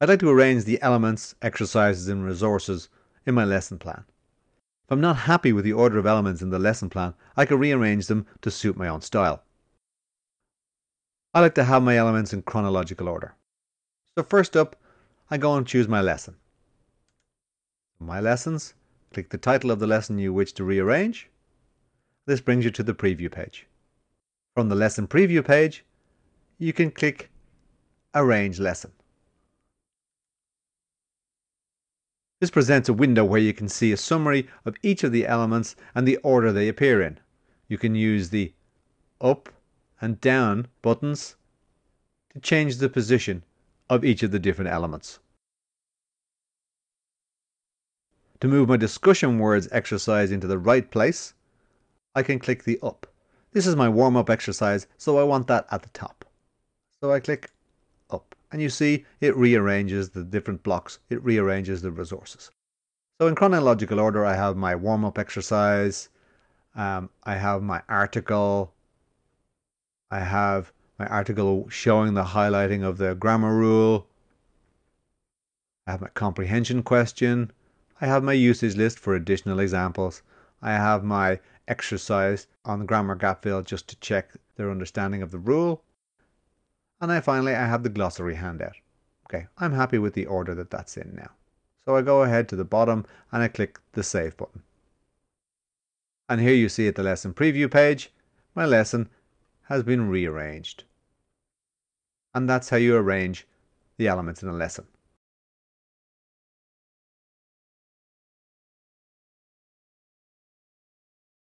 I'd like to arrange the elements, exercises and resources in my lesson plan. If I'm not happy with the order of elements in the lesson plan, I can rearrange them to suit my own style. I like to have my elements in chronological order. So first up, I go and choose my lesson. My lessons, click the title of the lesson you wish to rearrange. This brings you to the preview page. From the lesson preview page, you can click Arrange Lesson. This presents a window where you can see a summary of each of the elements and the order they appear in. You can use the up and down buttons to change the position of each of the different elements. To move my discussion words exercise into the right place, I can click the up. This is my warm-up exercise, so I want that at the top. So I click up and you see it rearranges the different blocks, it rearranges the resources. So in chronological order, I have my warm-up exercise, um, I have my article, I have my article showing the highlighting of the grammar rule, I have my comprehension question, I have my usage list for additional examples, I have my exercise on the grammar gap fill just to check their understanding of the rule, and I finally I have the glossary handout. Okay, I'm happy with the order that that's in now. So I go ahead to the bottom and I click the save button. And here you see at the lesson preview page, my lesson has been rearranged. And that's how you arrange the elements in a lesson.